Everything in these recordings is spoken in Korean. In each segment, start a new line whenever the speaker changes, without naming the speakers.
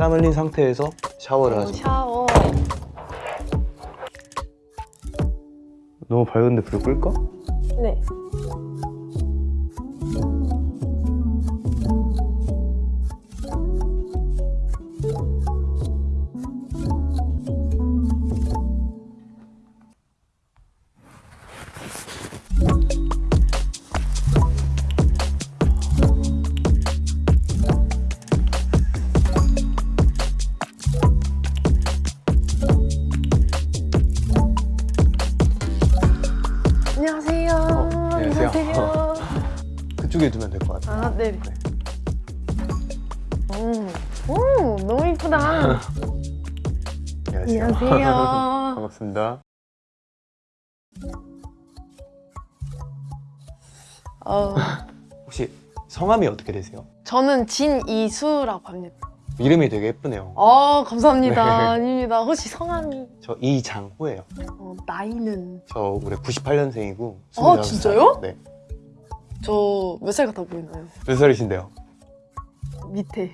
땀 흘린 상태에서 샤워를
어,
하죠.
샤워.
너무 밝은데 불 끌까?
네.
같아요.
아, 네. 음, 오, 너무 이쁘다. 안녕하세요.
반갑습니다.
어,
혹시 성함이 어떻게 되세요?
저는 진이수라고 합니다.
이름이 되게 예쁘네요.
어, 감사합니다.
네.
아닙니다. 혹시 성함이
저 이장호예요.
어, 나이는
저 올해 98년생이고
아, 진짜요?
네.
저 몇 살 같아 보이나요?
몇 살이신데요?
밑에.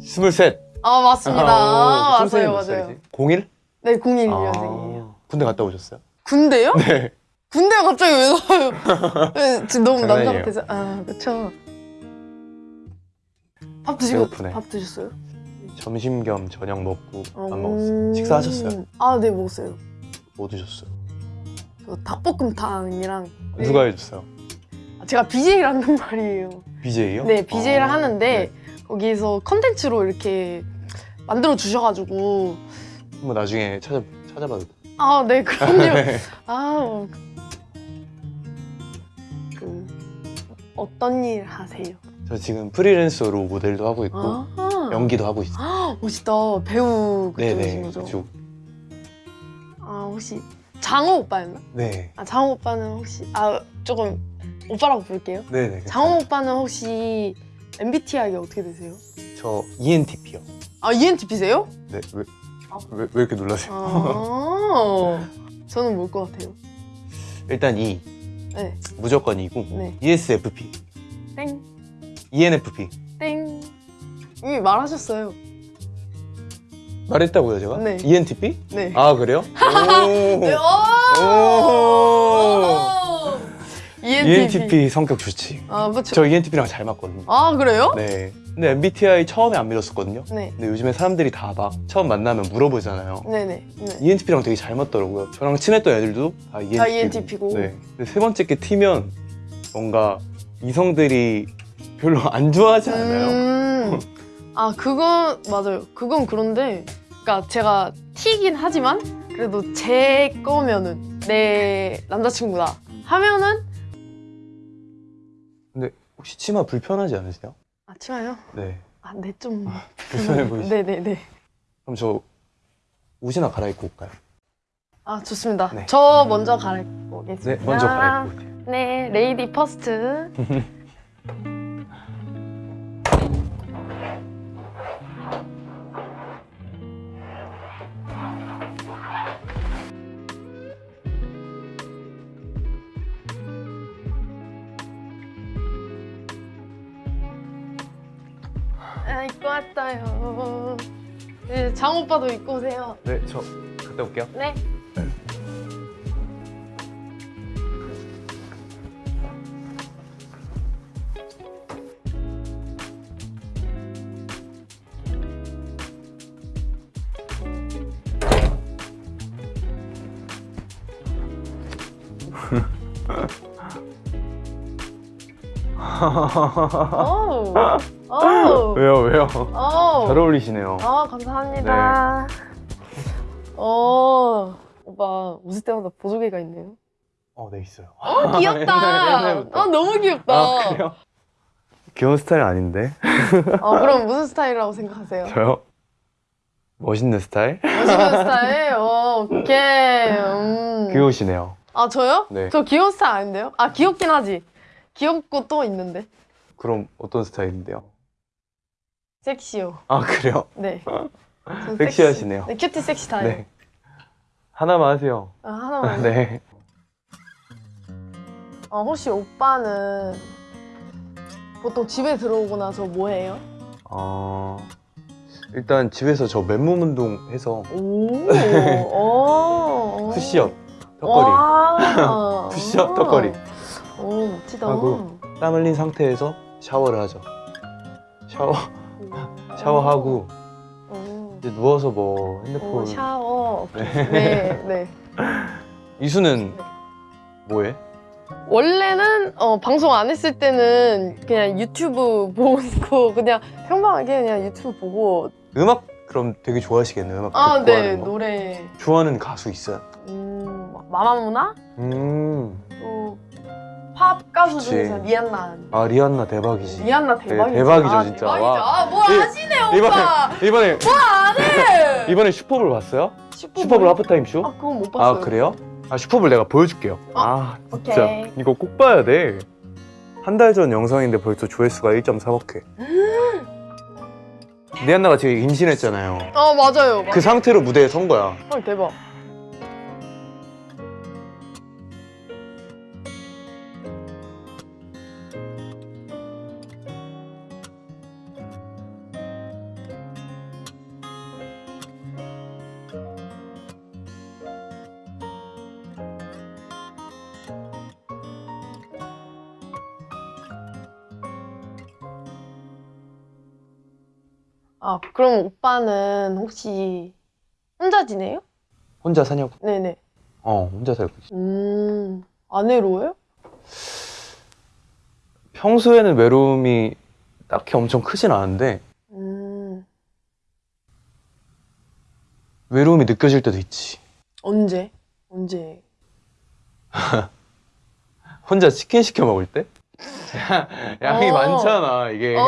23.
아, 맞습니다. 아, 맞아요,
몇
맞아요.
살이지? 01?
네, 01년생이에요.
아, 군대 갔다 오셨어요?
군대요?
네.
군대가 갑자기 왜 나와요? 네, 지금 너무 남자. 같아서. 아, 그쵸. 밥 드시고,
배고프네.
밥 드셨어요?
점심 겸 저녁 먹고 안
음.
먹었어요. 식사하셨어요?
아, 네, 먹었어요.
뭐 드셨어요?
저 닭볶음탕이랑. 네.
누가 해줬어요?
아, 제가 BJ를 하는 말이에요.
BJ요?
네, BJ를
아,
하는데
네.
거기서 컨텐츠로 이렇게 만들어 주셔가지고
한번 나중에 찾아 찾아봐도 돼요.
아, 네, 그럼요.
네.
아, 어. 그 어떤 일 하세요?
저 지금 프리랜서로 모델도 하고 있고
아,
연기도 하고 있어요.
아, 멋있다. 배우
네네.
거죠?
그쪽.
아, 혹시 장호 오빠였나?
네.
아, 장호 오빠는 혹시 아 조금 오빠라고 부를게요.
네네.
장호 오빠는 혹시 MBTI가 어떻게 되세요?
저 ENTP요.
아, ENTP세요?
네. 왜,
아.
왜, 왜 이렇게 놀라세요?
아, 저는 뭘 것 같아요?
일단 E
네,
무조건 E고
네.
ESFP,
땡,
ENFP
땡. 이미 말하셨어요.
말했다고요 제가?
네.
ENTP?
네.
아 그래요?
네,
오.
오! ENTP.
ENTP 성격 좋지.
아, 그렇죠.
저 ENTP랑 잘 맞거든요.
아, 그래요?
네. 근데 MBTI 처음에 안 믿었었거든요.
네.
근데 요즘에 사람들이 다 막 처음 만나면 물어보잖아요.
네, 네. 네.
ENTP랑 되게 잘 맞더라고요. 저랑 친했던 애들도 다 ENTP고.
다 ENTP 고.
네. 근데 세 번째 게 T면 뭔가 이성들이 별로 안 좋아하지 않아요?
음. 아, 그건 맞아요. 그건 그런데 그러니까 제가 T긴 하지만 그래도 제 거면은 내 남자친구다 하면은
근데 혹시 치마 불편하지 않으세요?
아, 치마요?
네.
아, 네, 좀
불편해 보이시죠?
네, 네, 네.
그럼 저 옷이나 갈아입고 올까요?
아, 좋습니다.
네.
저 먼저 갈아입고 오겠습니다.
네, 먼저 갈아입고 올게요.
네, 레이디 퍼스트. 네, 장 오빠도 입고 오세요.
네, 저 갔다 올게요.
네. 오, 오,
왜요, 왜요?
오.
잘 어울리시네요.
아 감사합니다. 어 오빠 웃을 때마다 보조개가 있네요.
어, 네, 있어요.
어 귀엽다. 아 너무 귀엽다.
아, 그래요? 귀여운 스타일 아닌데?
어 그럼 무슨 스타일이라고 생각하세요?
저요? 멋있는 스타일?
멋있는 스타일. 어, 오케이. 음.
귀여우시네요.
아 저요?
네.
저 귀여운 스타일 아닌데요? 아 귀엽긴 하지. 귀엽고 또 있는데
그럼 어떤 스타일인데요?
섹시요.
아, 그래요?
네. 전
섹시하시네요.
섹시. 네 cutie 섹시 스타일.
네. 하나만 하세요.
아 하나만.
네.
어, 혹시 오빠는 보통 집에 들어오고 나서 뭐 해요?
어, 일단 집에서 저 맨몸 운동 해서
오. 오.
푸시업, 턱걸이,
와.
푸시업, 턱걸이
오 멋지다.
하고. 땀 흘린 상태에서 샤워를 하죠. 샤워 샤워하고
오.
이제 누워서 뭐 핸드폰.
오, 샤워.
네.
네, 네.
이수는 뭐해?
원래는 어, 방송 안 했을 때는 그냥 유튜브 보고 그냥 평범하게 그냥 유튜브 보고
음악 그럼 되게 좋아하시겠네. 음악
아,
듣고
네
하는 거.
노래
좋아하는 가수 있어요?
음, 막 마마무나
음.
또 팝 가수
그치.
중에서 리안나
아 리안나 대박이지.
리안나 대박이죠.
대박이죠,
아,
진짜.
대박이죠.
와.
아, 뭐
이-
아시네
이번에
오빠.
이번에
네.
이번에 슈퍼볼 봤어요?
슈퍼볼?
슈퍼볼 하프타임 쇼?
아 그건 못 봤어요.
아 그래요? 아 슈퍼볼 내가 보여줄게요.
어?
아
오케이.
진짜 이거 꼭 봐야 돼. 한 달 전 영상인데 벌써 조회수가 1.4억 회. 리안나가 지금 임신했잖아요.
아 맞아요.
그 상태로 무대에 선 거야.
헐 대박. 아 그럼 오빠는 혹시 혼자 지내요?
혼자 사냐고?
네네.
어 혼자 살고 있어.
음, 안 외로워요?
평소에는 외로움이 딱히 엄청 크진 않은데
음,
외로움이 느껴질 때도 있지.
언제? 언제?
혼자 치킨 시켜 먹을 때? 양이
어.
많잖아 이게.
어,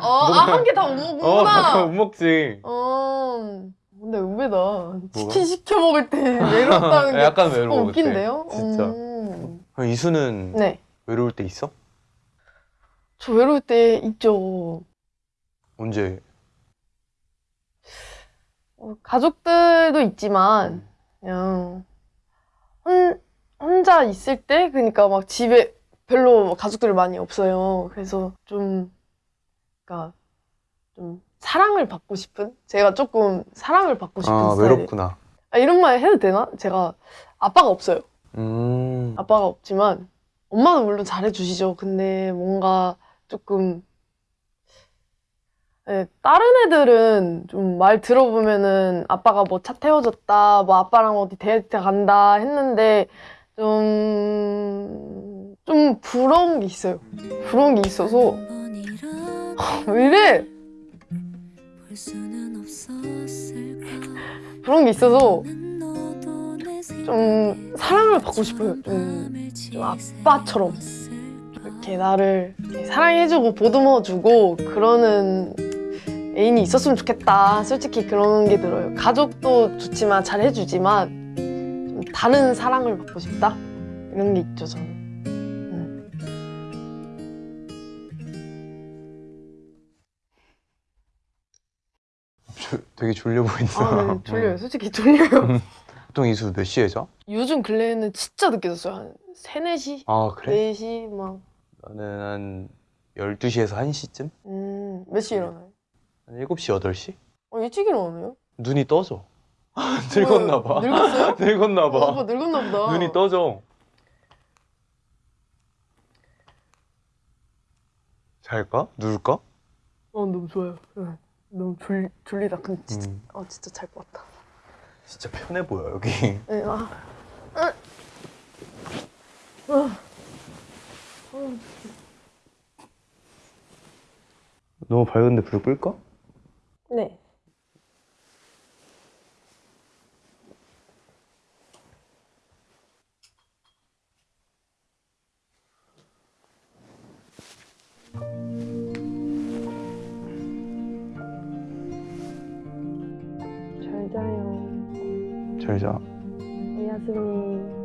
어, 아, 한 개 다못
어,
먹구나.
못 먹지.
어, 근데 의외다. 치킨 시켜 먹을 때 외롭다는 게
약간
어,
외로워. 그때.
웃긴데요?
진짜.
음.
이수는
네.
외로울 때 있어?
저 외로울 때 있죠.
언제?
어, 가족들도 있지만, 그냥, 혼, 혼자 있을 때, 그러니까 막 집에 별로 가족들이 많이 없어요. 그래서 좀, 그러니까 좀 사랑을 받고 싶은? 제가 조금 사랑을 받고 싶은
아
스타일.
외롭구나.
아, 이런 말 해도 되나? 제가 아빠가 없어요.
음.
아빠가 없지만 엄마는 물론 잘해주시죠. 근데 뭔가 조금 예, 다른 애들은 좀 말 들어보면은 아빠가 뭐 차 태워줬다, 뭐 아빠랑 어디 데이트 간다 했는데 좀, 좀 부러운 게 있어요. 부러운 게 있어서 왜 이래? 부러운 게 있어서 좀 사랑을 받고 싶어요. 좀, 좀 아빠처럼 이렇게 나를 사랑해주고 보듬어주고 그러는 애인이 있었으면 좋겠다. 솔직히 그런 게 들어요. 가족도 좋지만 잘해주지만 좀 다른 사랑을 받고 싶다. 이런 게 있죠 저는.
되게 졸려 보인다.
아, 네, 졸려요. 솔직히 졸려요.
보통 이수 몇 시에 자?
요즘 근래에는 진짜 늦게 잤어요. 한 3, 4시?
아 그래?
4시 막.
나는 한 12시에서 1시쯤?
음, 몇 시에 일어나요?
한 7시, 8시?
어, 일찍 일어나네요?
눈이 떠져. 늙었나 봐.
늙었어요?
늙었나
어, 오빠
봐.
늙었나 보다.
눈이 떠져. 잘까? 누울까?
어, 너무 좋아요. 응. 너무 졸, 졸리다. 근데 진짜,
음,
아, 진짜 잘 것 같다.
진짜 편해 보여 여기.
네, 아. 아. 아.
너무 밝은데 불 끌까?
잘 자요.
잘 자.
야스님.